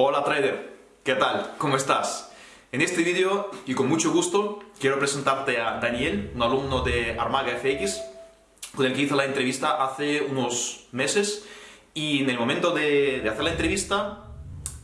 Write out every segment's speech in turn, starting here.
Hola trader, ¿qué tal? ¿Cómo estás? En este vídeo, y con mucho gusto, quiero presentarte a Daniel, un alumno de Armaga FX, con el que hice la entrevista hace unos meses, y en el momento de, hacer la entrevista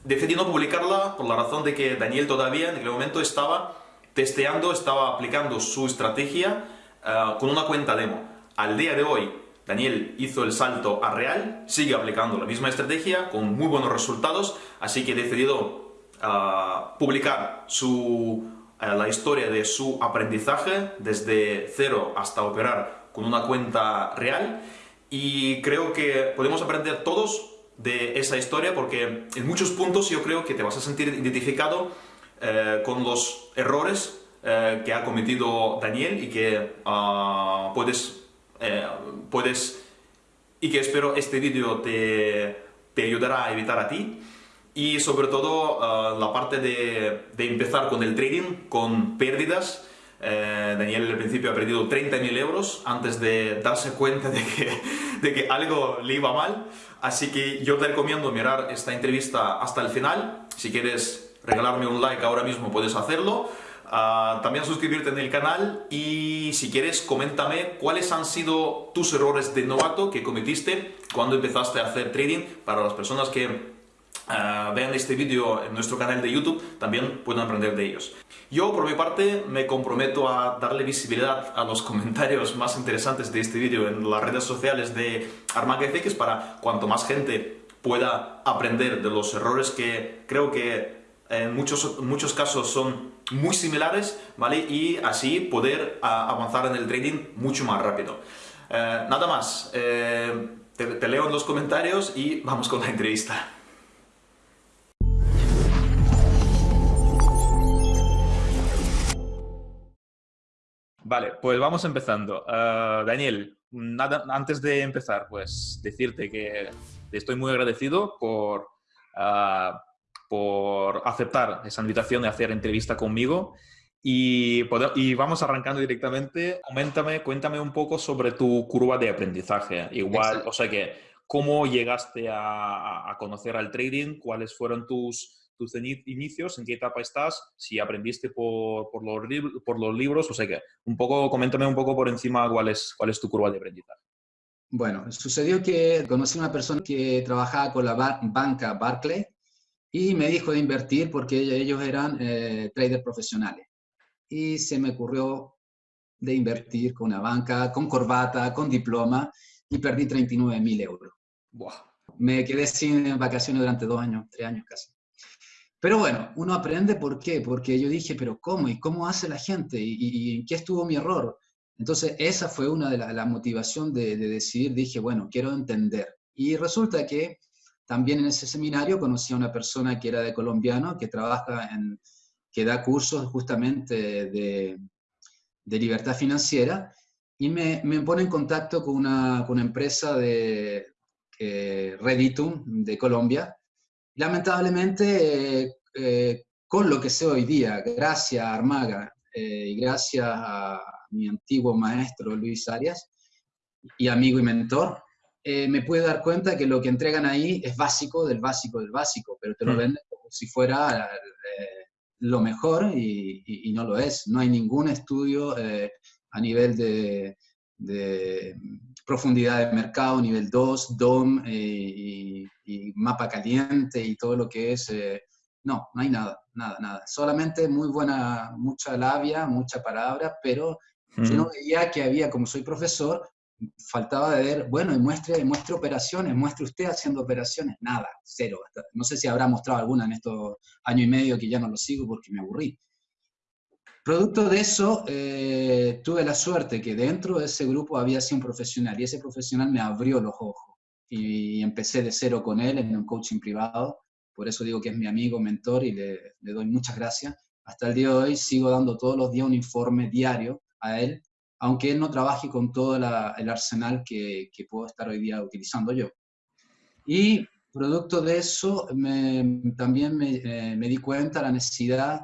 decidí no publicarla por la razón de que Daniel todavía en aquel momento estaba testeando, estaba aplicando su estrategia eh, con una cuenta demo. Al día de hoy, Daniel hizo el salto a real, sigue aplicando la misma estrategia con muy buenos resultados, así que he decidido ah, publicar su, eh, la historia de su aprendizaje desde cero hasta operar con una cuenta real. Y creo que podemos aprender todos de esa historia porque en muchos puntos yo creo que te vas a sentir identificado eh, con los errores eh, que ha cometido Daniel y que ah, puedes eh, puedes y que espero este vídeo te, te, ayudará a evitar a ti. Y sobre todo eh, la parte de, de, empezar con el trading con pérdidas. Eh, Daniel al principio ha perdido 30.000 euros antes de darse cuenta de que, de que algo le iba mal. Así que yo te recomiendo mirar esta entrevista hasta el final. Si quieres regalarme un like ahora mismo puedes hacerlo también suscribirte en el canal y si quieres coméntame cuáles han sido tus errores de novato que cometiste cuando empezaste a hacer trading para las personas que ah, vean este vídeo en nuestro canal de YouTube también puedan aprender de ellos. Yo por mi parte me comprometo a darle visibilidad a los comentarios más interesantes de este vídeo en las redes sociales de Armaga FX para cuanto más gente pueda aprender de los errores que creo que en muchos, muchos casos son muy similares, ¿vale? Y así poder avanzar en el trading mucho más rápido. Eh, nada más, eh, te, leo en los comentarios y vamos con la entrevista. Vale, pues vamos empezando. Eh, Daniel, antes de empezar, pues decirte que te estoy muy agradecido por por aceptar esa invitación de hacer entrevista conmigo. Y, y, vamos arrancando directamente. Coméntame, cuéntame un poco sobre tu curva de aprendizaje. Igual, o sea que, ¿cómo llegaste a, conocer al trading? ¿Cuáles fueron tus, tus inicios? ¿En qué etapa estás? Si aprendiste por, por, los, por los libros, o sea que, un poco, coméntame un poco por encima cuál es, cuál es tu curva de aprendizaje. Bueno, sucedió que conocí a una persona que trabajaba con la banca Barclay y me dijo de invertir porque ellos eran eh, traders profesionales. Y se me ocurrió de invertir con una banca, con corbata, con diploma, y perdí 39 mil euros. Me quedé sin vacaciones durante dos años, tres años casi. Pero bueno, uno aprende por qué, porque yo dije, pero ¿cómo? ¿Y cómo hace la gente? ¿Y, en qué estuvo mi error? Entonces, esa fue una de las la motivación de, de, decidir, dije, bueno, quiero entender. Y resulta que también en ese seminario conocí a una persona que era de colombiano, que trabaja en, que da cursos justamente de, libertad financiera, y me, me, pone en contacto con una, con una empresa de Reditum de Colombia. Lamentablemente, eh, con lo que sé hoy día, gracias a Armaga eh, y gracias a mi antiguo maestro Luis Arias, y amigo y mentor, eh, me puedo dar cuenta que lo que entregan ahí es básico del básico del básico, pero te lo mm. venden como si fuera eh, lo mejor y, no lo es. No hay ningún estudio eh, a nivel de, profundidad de mercado, nivel 2, DOM y, mapa caliente y todo lo que es... no, no hay nada, nada, nada. Solamente muy buena, mucha labia, mucha palabra, pero yo no mm. veía que había, como soy profesor, faltaba de ver, bueno, y muestre, muestre operaciones, muestre usted haciendo operaciones, nada, cero. No sé si habrá mostrado alguna en estos años y medio que ya no lo sigo porque me aburrí. Producto de eso, eh, tuve la suerte que dentro de ese grupo había sido un profesional y ese profesional me abrió los ojos y empecé de cero con él en un coaching privado, por eso digo que es mi amigo, mentor y le doy muchas gracias. Hasta el día de hoy sigo dando todos los días un informe diario a él aunque él no trabaje con todo el arsenal que, puedo estar hoy día utilizando yo. Y producto de eso, también eh, me, di cuenta la necesidad,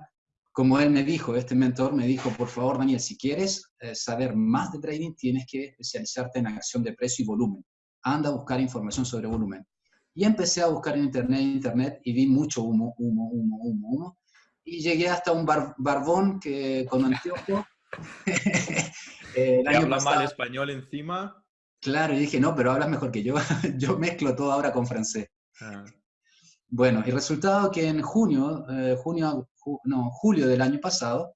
como él me dijo, este mentor me dijo, por favor, Daniel, si quieres eh, saber más de trading, tienes que especializarte en acción de precio y volumen. Anda a buscar información sobre volumen. Y empecé a buscar en internet, internet, y vi mucho humo, humo, humo, humo, humo. Y llegué hasta un barbón que con anteojo. eh, habla mal español encima. Claro, y dije, no, pero hablas mejor que yo. yo mezclo todo ahora con francés. Ah. Bueno, y resultado que en junio, eh, junio no, julio del año pasado,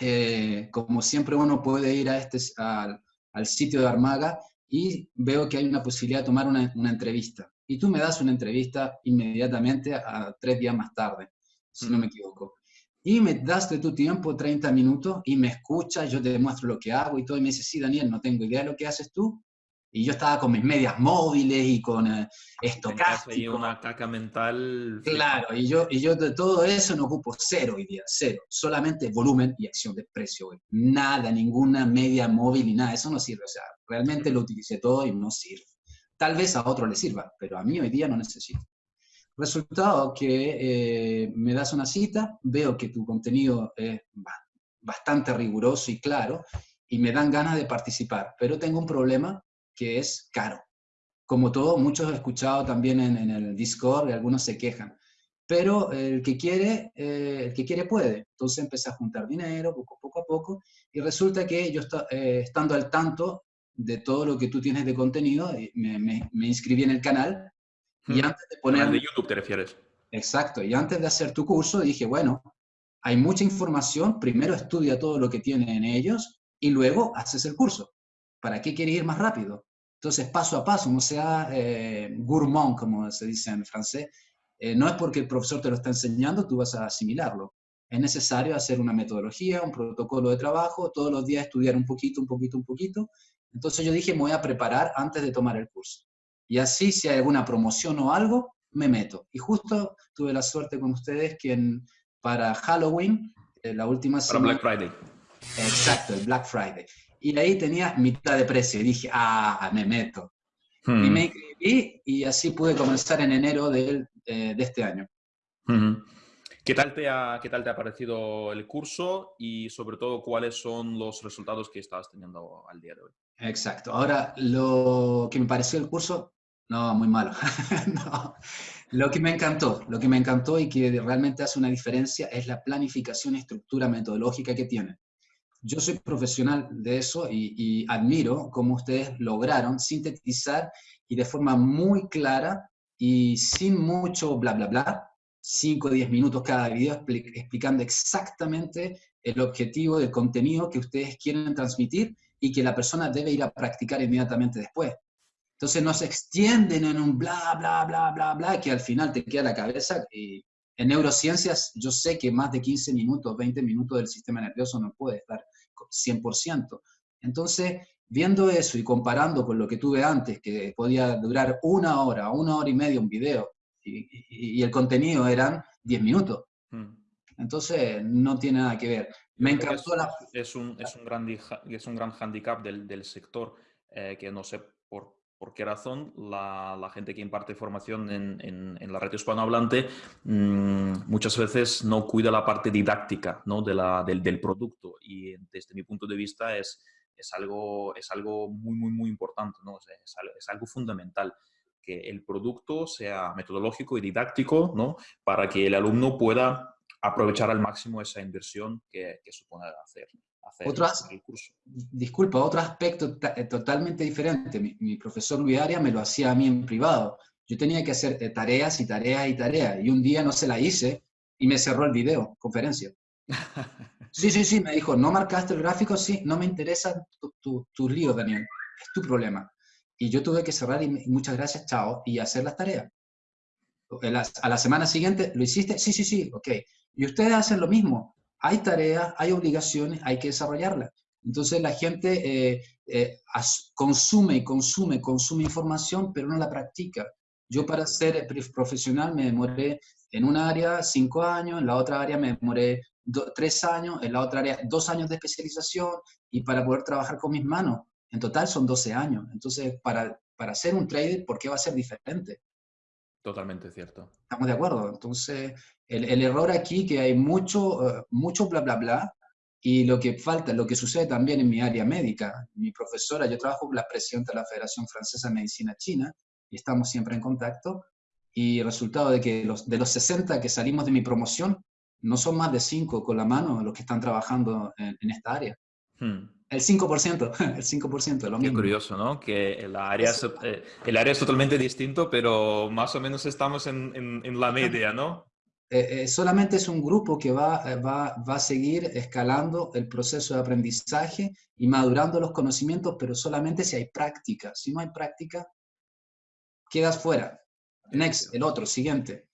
eh, como siempre uno puede ir a este, al, al, sitio de Armaga y veo que hay una posibilidad de tomar una, una, entrevista. Y tú me das una entrevista inmediatamente a, tres días más tarde, si no me equivoco. Y me das de tu tiempo 30 minutos y me escuchas, yo te demuestro lo que hago y todo, y me dices, sí, Daniel, no tengo idea de lo que haces tú, y yo estaba con mis medias móviles y con eh, Y una caca mental. Claro, y yo, y yo de todo eso no ocupo cero hoy día, cero. Solamente volumen y acción de precio hoy. Nada, ninguna media móvil ni nada, eso no sirve. O sea, realmente lo utilicé todo y no sirve. Tal vez a otro le sirva, pero a mí hoy día no necesito. Resultado que eh, me das una cita, veo que tu contenido es bastante riguroso y claro, y me dan ganas de participar, pero tengo un problema que es caro. Como todo, muchos he escuchado también en, el Discord y algunos se quejan. Pero el que quiere, eh, el que quiere puede. Entonces empecé a juntar dinero poco, poco a poco y resulta que yo eh, estando al tanto de todo lo que tú tienes de contenido, me, me, inscribí en el canal y antes de poner... de YouTube te refieres. Exacto, y antes de hacer tu curso dije, bueno, hay mucha información, primero estudia todo lo que tienen ellos y luego haces el curso. ¿Para qué quieres ir más rápido? Entonces, paso a paso, no sea eh, gourmand, como se dice en francés, eh, no es porque el profesor te lo está enseñando, tú vas a asimilarlo. Es necesario hacer una metodología, un protocolo de trabajo, todos los días estudiar un poquito, un poquito, un poquito. Entonces yo dije, me voy a preparar antes de tomar el curso. Y así, si hay alguna promoción o algo, me meto. Y justo tuve la suerte con ustedes que para Halloween, eh, la última semana... Para Black Friday. Exacto, el Black Friday y ahí tenía mitad de precio. Y dije, ah, me meto. Y hmm. me inscribí y así pude comenzar en enero de, eh, de este año. ¿Qué tal, te ha, ¿Qué tal te ha parecido el curso y sobre todo cuáles son los resultados que estás teniendo al día de hoy? Exacto. Ahora, lo que me pareció el curso, no, muy malo. Lo que me encantó, lo que me encantó y que realmente hace una diferencia es la planificación y estructura metodológica que tiene yo soy profesional de eso y, admiro cómo ustedes lograron sintetizar y de forma muy clara y sin mucho bla, bla, bla, 5 o 10 minutos cada video explicando exactamente el objetivo del contenido que ustedes quieren transmitir y que la persona debe ir a practicar inmediatamente después. Entonces no se extienden en un bla, bla, bla, bla, bla, que al final te queda la cabeza. Y en neurociencias yo sé que más de 15 minutos, 20 minutos del sistema nervioso no puede estar 100%. Entonces, viendo eso y comparando con lo que tuve antes, que podía durar una hora, una hora y media un video, y, el contenido eran 10 minutos. Hmm. Entonces, no tiene nada que ver. Me encantó es, la... Es un, es un, gran, es un gran handicap del, del sector, eh, que no sé por, por qué razón la, gente que imparte formación en, la red hispanohablante mmm, muchas veces no cuida la parte didáctica ¿no? de la, del, producto y desde mi punto de vista es, es, algo, es algo muy, muy, muy importante, ¿no? es, algo fundamental que el producto sea metodológico y didáctico ¿no? para que el alumno pueda aprovechar al máximo esa inversión que supone hacer otro, Disculpa, otro aspecto eh, totalmente diferente. Mi, profesor Luis Arias me lo hacía a mí en privado. Yo tenía que hacer eh, tareas y tareas y tareas, y un día no se la hice y me cerró el video, conferencia. Sí, sí, sí, me dijo, ¿no marcaste el gráfico? Sí, no me interesa tu, tu, lío, Daniel, es tu problema. Y yo tuve que cerrar y, muchas gracias, chao, y hacer las tareas. A la semana siguiente, ¿lo hiciste? Sí, sí, sí, ok. Y ustedes hacen lo mismo hay tareas, hay obligaciones, hay que desarrollarlas. Entonces la gente eh, eh, consume y consume, consume información, pero no la practica. Yo para ser profesional me demoré en un área cinco años, en la otra área me demoré tres años, en la otra área dos años de especialización y para poder trabajar con mis manos. En total son 12 años. Entonces, para, para ser un trader, ¿por qué va a ser diferente? Totalmente cierto. Estamos de acuerdo. Entonces, el, el error aquí que hay mucho, eh, mucho bla, bla, bla, y lo que falta, lo que sucede también en mi área médica. Mi profesora, yo trabajo con la presidenta de la Federación Francesa de Medicina China, y estamos siempre en contacto. Y el resultado de que los, de los 60 que salimos de mi promoción, no son más de 5 con la mano los que están trabajando en, esta área. Hmm. El 5%, el 5% de lo mismo. Qué curioso, ¿no? Que el área, es, eh, el área es totalmente distinto, pero más o menos estamos en, en, en la media, ¿no? Eh, eh, solamente es un grupo que va, va, va, a seguir escalando el proceso de aprendizaje y madurando los conocimientos, pero solamente si hay práctica. Si no hay práctica, quedas fuera. Next, el otro, siguiente.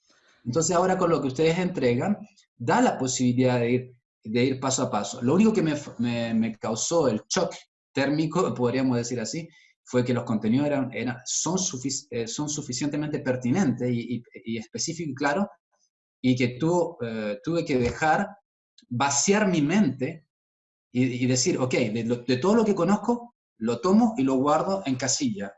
Entonces ahora con lo que ustedes entregan, da la posibilidad de ir, de ir paso a paso. Lo único que me, me, causó el shock térmico, podríamos decir así, fue que los contenidos eran, eran, son, eh, son suficientemente pertinentes y, y, y específicos y claros y que tú, eh, tuve que dejar vaciar mi mente y, decir, ok, de, todo lo que conozco, lo tomo y lo guardo en casilla.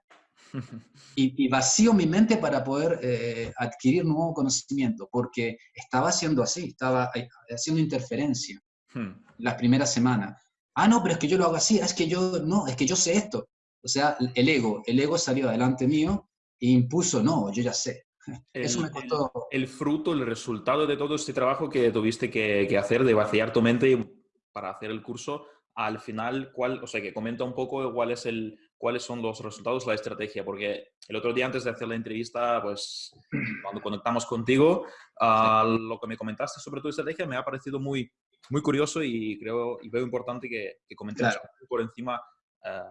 Y, vacío mi mente para poder eh, adquirir nuevo conocimiento, porque estaba haciendo así, estaba eh, haciendo interferencia hmm. las primeras semanas. Ah, no, pero es que yo lo hago así, es que yo, no, es que yo sé esto. O sea, el ego, el ego salió adelante mío e impuso, no, yo ya sé. Eso me costó. El, fruto, el resultado de todo este trabajo que tuviste que, hacer, de vaciar tu mente para hacer el curso, al final, ¿cuál, o sea, que comenta un poco cuál es el, cuáles son los resultados, la estrategia, porque el otro día antes de hacer la entrevista, pues cuando conectamos contigo, ah, lo que me comentaste sobre tu estrategia me ha parecido muy, muy curioso y creo y veo importante que, que comentemos por encima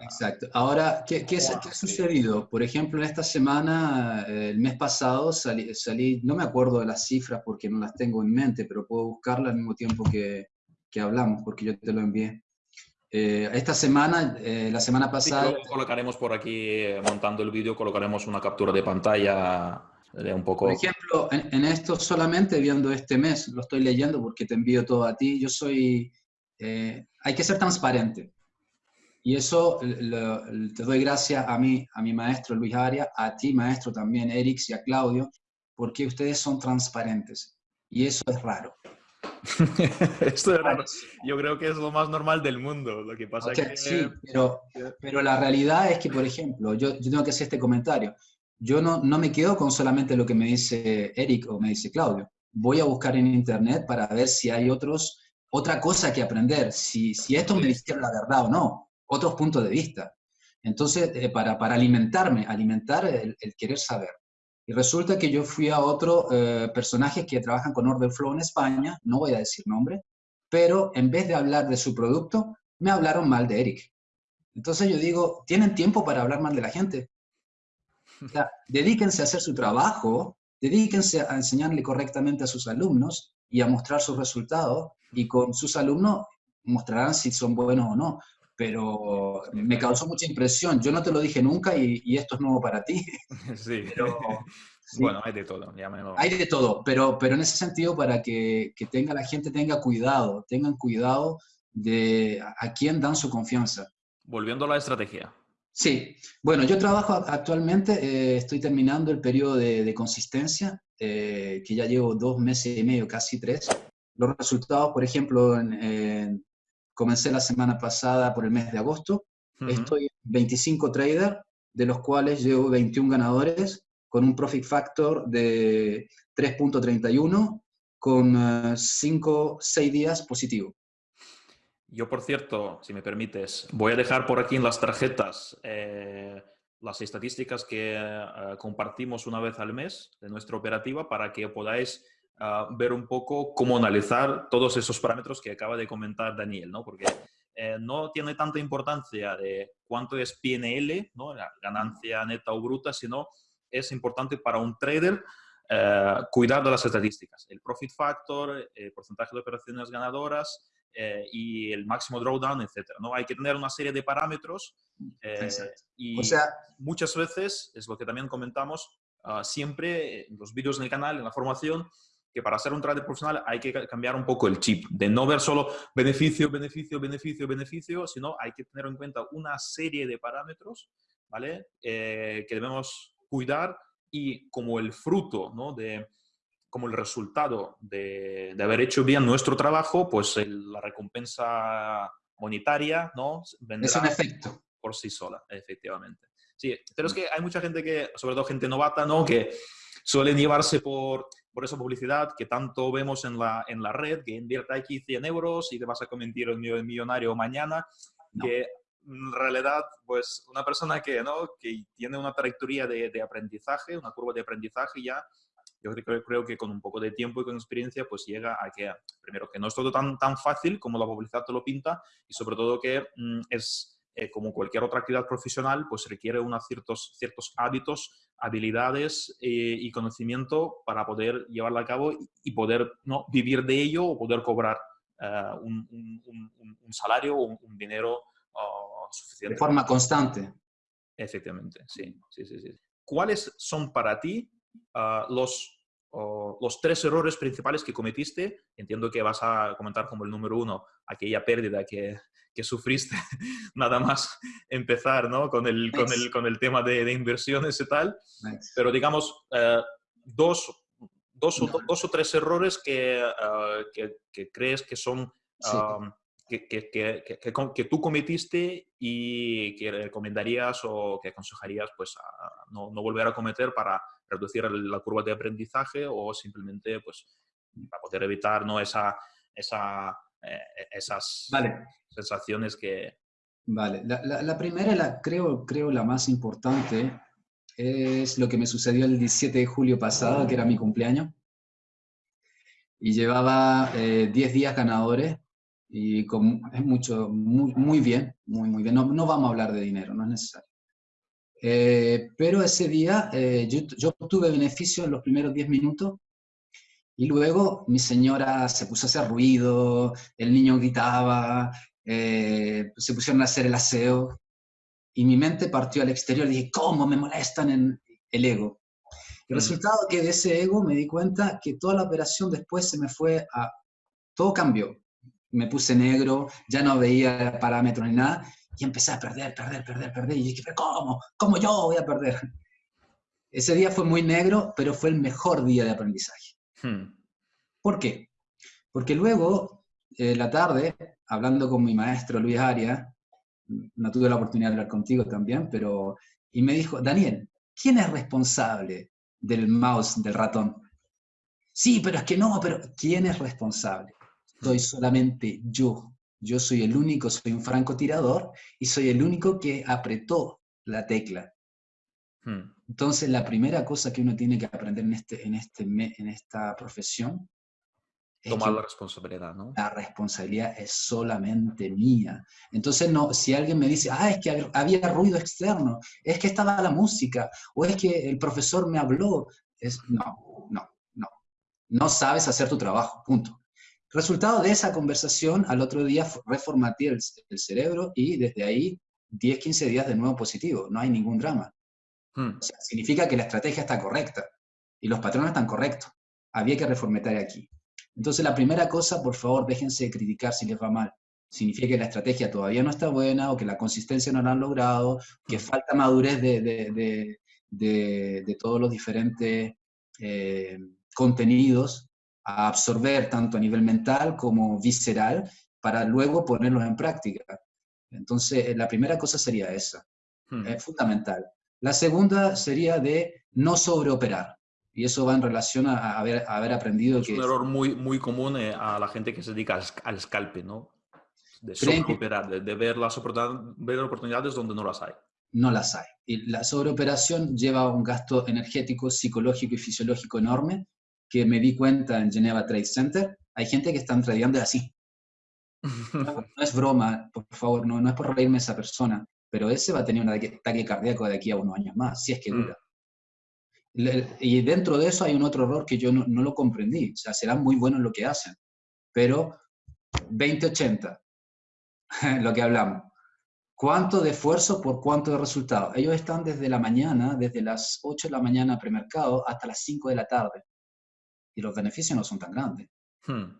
Exacto. Ahora, ¿qué, qué, ha sucedido? Por ejemplo, en esta semana, eh, el mes pasado, salí, no me acuerdo de las cifras porque no las tengo en mente, pero puedo buscarlas al mismo tiempo que, que hablamos, porque yo te lo envié. Eh, esta semana, eh, la semana pasada... Sí, colocaremos por aquí, montando el vídeo, colocaremos una captura de pantalla de un poco... Por ejemplo, en, en, esto solamente viendo este mes, lo estoy leyendo porque te envío todo a ti, yo soy... hay que ser transparente. Y eso te doy gracias a mí, a mi maestro Luis Aria, a ti maestro también, Erix, y a Claudio, porque ustedes son transparentes. Y eso es raro. Esto es raro. Yo creo que es lo más normal del mundo. Lo que pasa que... Sí, pero, pero la realidad es que, por ejemplo, yo, yo tengo que hacer este comentario. Yo no, no me quedo con solamente lo que me dice Eric o me dice Claudio. Voy a buscar en internet para ver si hay otros, otra cosa que aprender, si, si esto me dice la verdad o no otros puntos de vista. Entonces, eh, para, para, alimentarme, alimentar el, querer saber. Y resulta que yo fui a otro eh, personajes que trabajan con Order Flow en España, no voy a decir nombre, pero en vez de hablar de su producto, me hablaron mal de Eric. Entonces yo digo, ¿tienen tiempo para hablar mal de la gente? O sea, dedíquense a hacer su trabajo, dedíquense a enseñarle correctamente a sus alumnos y a mostrar sus resultados, y con sus alumnos mostrarán si son buenos o no pero me causó mucha impresión. Yo no te lo dije nunca y, esto es nuevo para ti. Sí. Pero, Bueno, hay de todo. Hay de todo, pero, pero en ese sentido para que, que, tenga la gente tenga cuidado, tengan cuidado de a, quién dan su confianza. Volviendo a la estrategia. Sí, bueno, yo trabajo actualmente, eh, estoy terminando el periodo de, consistencia, eh, que ya llevo dos meses y medio, casi tres. Los resultados, por ejemplo, en Comencé la semana pasada por el mes de agosto. Estoy en 25 traders, de los cuales llevo 21 ganadores, con un profit factor de 3.31, con 5, uh, 6 días positivo. Yo, por cierto, si me permites, voy a dejar por aquí en las tarjetas eh, las estadísticas que uh, compartimos una vez al mes de nuestra operativa para que podáis ver un poco cómo analizar todos esos parámetros que acaba de comentar Daniel, ¿no? Porque eh, no tiene tanta importancia de cuánto es PNL, ¿no? la ganancia neta o bruta, sino es importante para un trader eh, cuidar de las estadísticas, el profit factor, el porcentaje de operaciones ganadoras eh, y el máximo drawdown, etc. ¿no? Hay que tener una serie de parámetros y o sea, muchas veces, es lo que también comentamos, ah, siempre en los vídeos en el canal, en la formación, que para ser un trader profesional hay que cambiar un poco el chip, de no ver solo beneficio, beneficio, beneficio, beneficio, sino hay que tener en cuenta una serie de parámetros, ¿vale? Eh, que debemos cuidar y como el fruto, ¿no? De, como el resultado de, de haber hecho bien nuestro trabajo, pues la recompensa monetaria, ¿no? es un efecto. Por sí sola, efectivamente. Sí, pero es que hay mucha gente que, sobre todo gente novata, ¿no? Que suelen llevarse por, por esa publicidad que tanto vemos en la, en la red, que invierta aquí 100 euros y te vas a convertir en millonario mañana, que en realidad, pues una persona que, ¿no? que tiene una trayectoria de, de aprendizaje, una curva de aprendizaje ya, yo creo, creo, que con un poco de tiempo y con experiencia, pues llega a que, primero, que no es todo tan, tan fácil como la publicidad te lo pinta y sobre todo que mm, es, eh, como cualquier otra actividad profesional, pues requiere unos ciertos, ciertos hábitos, habilidades eh, y conocimiento para poder llevarla a cabo y, poder ¿no? vivir de ello o poder cobrar eh, un, un, un, salario o un, dinero oh, suficiente. De forma constante. Efectivamente, sí, sí, sí, sí. ¿Cuáles son para ti uh, los los tres errores principales que cometiste, entiendo que vas a comentar como el número uno, aquella pérdida que, que sufriste nada más empezar ¿no? con, el, con, el, con el tema de, de, inversiones y tal, pero digamos, eh, dos, dos, o, dos, o, tres errores que, uh, que, que, crees que son... Um, que, que, que, que, tú cometiste y que recomendarías o que aconsejarías pues, a no, no volver a cometer para reducir la curva de aprendizaje o simplemente pues, para poder evitar ¿no? esa, esa, eh, esas sensaciones que... Vale, la, la, la, primera, la, creo, creo la más importante, es lo que me sucedió el 17 de julio pasado, que era mi cumpleaños. Y llevaba 10 eh, días ganadores y con, es mucho, muy, muy bien, muy, muy bien. No, no vamos a hablar de dinero, no es necesario. Eh, pero ese día eh, yo, yo, obtuve beneficio en los primeros 10 minutos y luego mi señora se puso a hacer ruido, el niño gritaba, eh, se pusieron a hacer el aseo y mi mente partió al exterior dije, ¿cómo me molestan en el ego? El mm. resultado que de ese ego me di cuenta que toda la operación después se me fue a... Todo cambió. Me puse negro, ya no veía parámetros ni nada, y empecé a perder, perder, perder, perder. Y dije, ¿pero cómo? ¿Cómo yo voy a perder? Ese día fue muy negro, pero fue el mejor día de aprendizaje. Hmm. ¿Por qué? Porque luego, eh, la tarde, hablando con mi maestro Luis Aria, no tuve la oportunidad de hablar contigo también, pero, y me dijo, Daniel, ¿quién es responsable del mouse, del ratón? Sí, pero es que no, pero ¿quién es responsable? Soy solamente yo. Yo soy el único, soy un francotirador y soy el único que apretó la tecla. Hmm. Entonces, la primera cosa que uno tiene que aprender en, este, en, este, en esta profesión es tomar la responsabilidad, ¿no? La responsabilidad es solamente mía. Entonces, no, si alguien me dice, ah, es que había ruido externo, es que estaba la música, o es que el profesor me habló, es, no, no, no. No sabes hacer tu trabajo, punto. Resultado de esa conversación, al otro día reformateé el, el cerebro y desde ahí 10, 15 días de nuevo positivo, no hay ningún drama. Hmm. significa que la estrategia está correcta y los patrones están correctos. Había que reformatear aquí. Entonces, la primera cosa, por favor, déjense de criticar si les va mal. Significa que la estrategia todavía no está buena o que la consistencia no la han logrado, que hmm. falta madurez de, de, de, de todos los diferentes eh, contenidos a absorber tanto a nivel mental como visceral para luego ponerlos en práctica. Entonces, eh, la primera cosa sería esa, hmm. es fundamental. La segunda sería de no sobreoperar. Y eso va en relación a haber, haber aprendido es que... Es un error muy, muy común eh, a la gente que se dedica al, scalpe, ¿no? De sobreoperar, de, de, ver, las ver oportunidades donde no las hay. No las hay. Y la sobreoperación lleva un gasto energético, psicológico y fisiológico enorme que me di cuenta en Geneva Trade Center, hay gente que están tradeando así. No, es broma, por favor, no, no es por reírme esa persona, pero ese va a tener un ataque cardíaco de aquí a unos años más, si es que mm. dura. Y dentro de eso hay un otro error que yo no, no lo comprendí. O sea, serán muy buenos en lo que hacen, pero 20-80, lo que hablamos. ¿Cuánto de esfuerzo por cuánto de resultado? Ellos están desde la mañana, desde las 8 de la mañana premercado hasta las 5 de la tarde y los beneficios no son tan grandes. Hmm.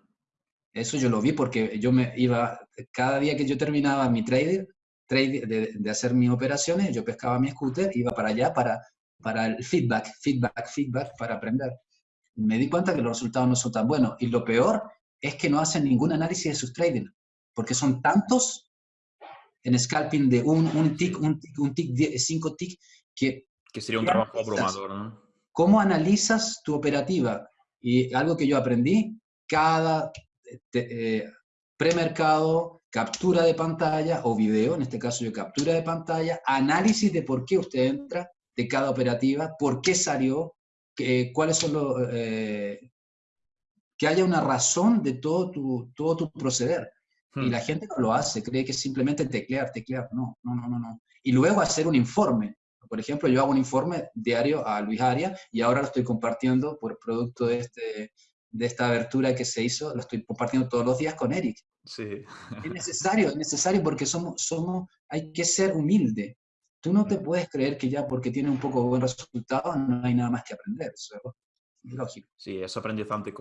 Eso yo lo vi porque yo me iba, cada día que yo terminaba mi trader, trade de, hacer mis operaciones, yo pescaba mi scooter, iba para allá para, para el feedback, feedback, feedback, para aprender. Me di cuenta que los resultados no son tan buenos. Y lo peor es que no hacen ningún análisis de sus trading, porque son tantos en scalping de un, un tick, un tick, un tick, cinco tick, que... Que sería un trabajo abrumador, ¿no? ¿Cómo analizas tu operativa? Y algo que yo aprendí, cada eh, premercado, captura de pantalla o video, en este caso yo captura de pantalla, análisis de por qué usted entra de cada operativa, por qué salió, cuáles son los... Eh, que haya una razón de todo tu, todo tu proceder. Y hmm. la gente no lo hace, cree que es simplemente teclear, teclear. No, no, no, no, no. Y luego hacer un informe. Por ejemplo, yo hago un informe diario a Luis Aria y ahora lo estoy compartiendo por producto de, este, de esta abertura que se hizo, lo estoy compartiendo todos los días con Eric. Sí. Es necesario, es necesario porque somos, somos, hay que ser humilde. Tú no te puedes creer que ya porque tiene un poco buen resultado no hay nada más que aprender. Eso es lógico. Sí, es aprendizaje,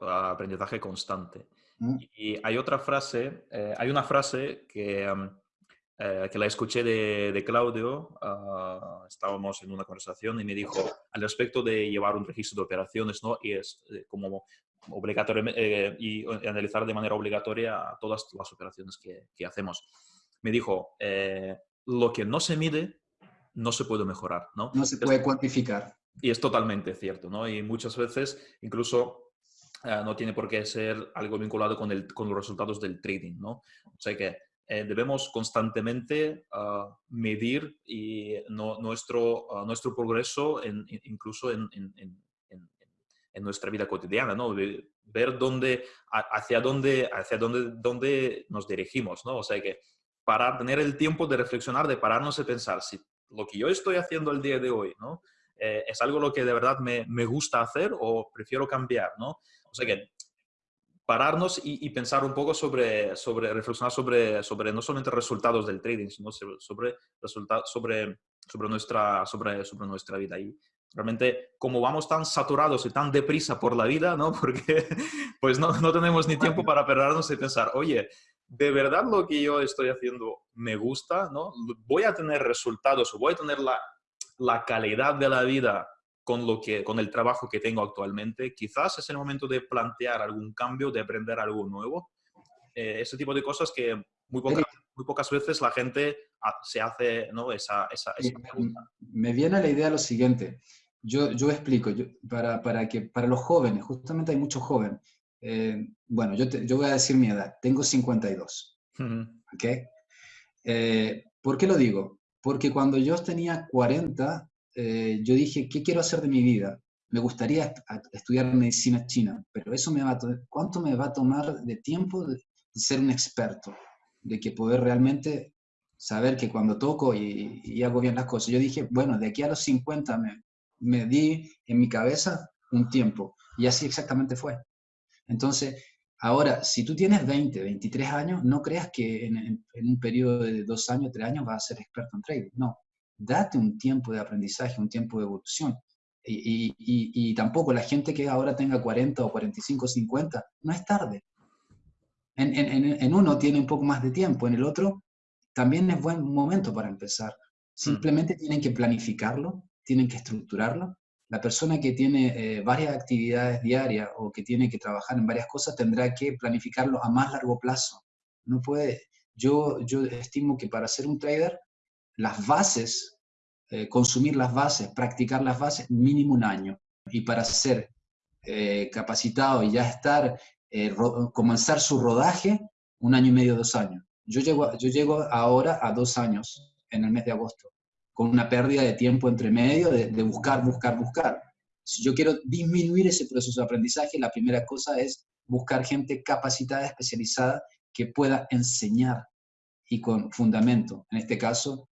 aprendizaje constante. Mm. Y hay otra frase, eh, hay una frase que, eh, que la escuché de, de Claudio, ah, estábamos en una conversación y me dijo al respecto de llevar un registro de operaciones, ¿no? Y es eh, como obligatorio y analizar de manera obligatoria todas las operaciones que, que hacemos. Me dijo, lo que no se mide no se puede mejorar, ¿no? No se puede cuantificar. Y es totalmente cierto, ¿no? Y muchas veces incluso eh, no tiene por qué ser algo vinculado con, el, con los resultados del trading, ¿no? O sea que eh, debemos constantemente ah, medir y nuestro, ah, nuestro progreso en, incluso en, en, en, nuestra vida cotidiana, ¿no? Ver dónde, hacia dónde, hacia dónde, dónde nos dirigimos, ¿no? O sea que para tener el tiempo de reflexionar, de pararnos y pensar si lo que yo estoy haciendo el día de hoy, ¿no? Eh, es algo lo que de verdad me, me, gusta hacer o prefiero cambiar, ¿no? O sea que pararnos y, pensar un poco sobre, reflexionar sobre, sobre no solamente resultados del trading, sino sobre, sobre, sobre, nuestra, sobre, sobre nuestra vida. Y realmente, como vamos tan saturados y tan deprisa por la vida, ¿no? Porque pues no, no tenemos ni tiempo para pararnos y pensar, oye, ¿de verdad lo que yo estoy haciendo me gusta? ¿no? ¿Voy a tener resultados o voy a tener la, la calidad de la vida con, lo que, con el trabajo que tengo actualmente, quizás es el momento de plantear algún cambio, de aprender algo nuevo. Eh, ese tipo de cosas que muy pocas, muy pocas veces la gente se hace ¿no? esa, esa, pregunta. Me viene a la idea lo siguiente. Yo, yo explico, yo, para, para, que, para los jóvenes, justamente hay muchos jóvenes. Eh, bueno, yo, yo voy a decir mi edad, tengo 52. ¿Ok? Eh, ¿Por qué lo digo? Porque cuando yo tenía 40, eh, yo dije, ¿qué quiero hacer de mi vida? Me gustaría estudiar medicina china, pero eso me va a ¿cuánto me va a tomar de tiempo de, ser un experto? De que poder realmente saber que cuando toco y, hago bien las cosas. Yo dije, bueno, de aquí a los 50 me, di en mi cabeza un tiempo. Y así exactamente fue. Entonces, ahora, si tú tienes 20, 23 años, no creas que en, en un periodo de dos años, tres años vas a ser experto en trading. No, date un tiempo de aprendizaje, un tiempo de evolución. Y, tampoco la gente que ahora tenga 40 o 45 o 50, no es tarde. En, uno tiene un poco más de tiempo, en el otro también es buen momento para empezar. Simplemente tienen que planificarlo, tienen que estructurarlo. La persona que tiene eh, varias actividades diarias o que tiene que trabajar en varias cosas tendrá que planificarlo a más largo plazo. No puede, yo, yo estimo que para ser un trader las bases, eh, consumir las bases, practicar las bases, mínimo un año. Y para ser eh, capacitado y ya estar, eh, comenzar su rodaje, un año y medio, dos años. Yo llego, yo llego ahora a dos años, en el mes de agosto, con una pérdida de tiempo entre medio de, de buscar, buscar, buscar. Si yo quiero disminuir ese proceso de aprendizaje, la primera cosa es buscar gente capacitada, especializada, que pueda enseñar y con fundamento. En este caso,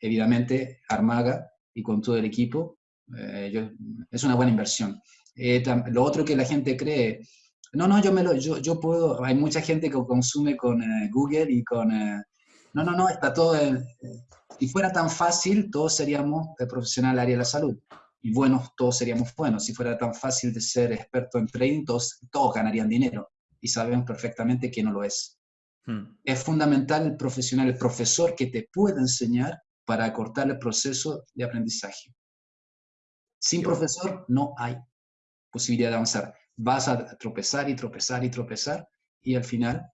evidentemente, Armaga y con todo el equipo, eh, es una buena inversión. Eh, lo otro que la gente cree, no, no, yo, me lo, yo, yo puedo, hay mucha gente que consume con eh, Google y con... no, no, no, está todo... si fuera tan fácil, todos seríamos profesional del área de la salud. Y buenos, todos seríamos buenos. Si fuera tan fácil de ser experto en trading, todos, todos ganarían dinero. Y sabemos perfectamente que no lo es. Hmm. Es fundamental el profesional, el profesor que te pueda enseñar para acortar el proceso de aprendizaje. Sin profesor no hay posibilidad de avanzar. Vas a tropezar y tropezar y tropezar y al final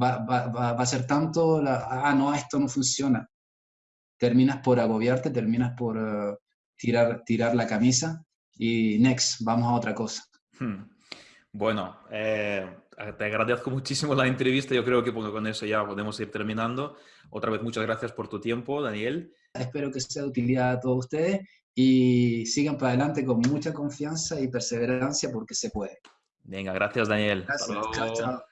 va, a ser tanto, la, ah, no, esto no funciona. terminas por agobiarte, terminas por eh, tirar, tirar la camisa y next, vamos a otra cosa. Hmm. Bueno, eh, te agradezco muchísimo la entrevista. Yo creo que con eso ya podemos ir terminando. Otra vez, muchas gracias por tu tiempo, Daniel. Espero que sea de utilidad a todos ustedes y sigan para adelante con mucha confianza y perseverancia porque se puede. Venga, gracias, Daniel. Gracias. Chao, chao.